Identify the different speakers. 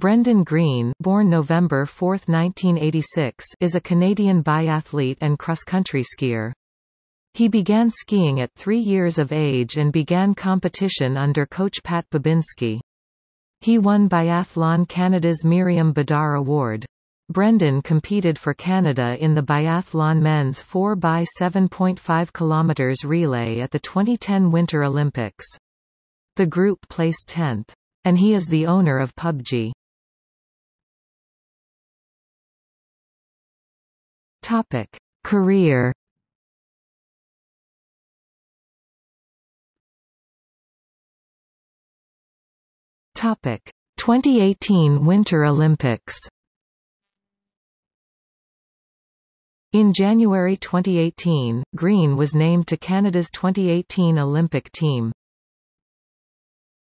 Speaker 1: Brendan Green born November 4, 1986, is a Canadian biathlete and cross-country skier. He began skiing at three years of age and began competition under coach Pat Babinski. He won Biathlon Canada's Myriam Bédard Award. Brendan competed for Canada in the biathlon men's 4 by 7.5 km relay at the 2010 Winter Olympics. The group placed 10th. And he is the owner of PUBG. Topic: Career. Topic: 2018 Winter Olympics. In January 2018, Green was named to Canada's 2018 Olympic team.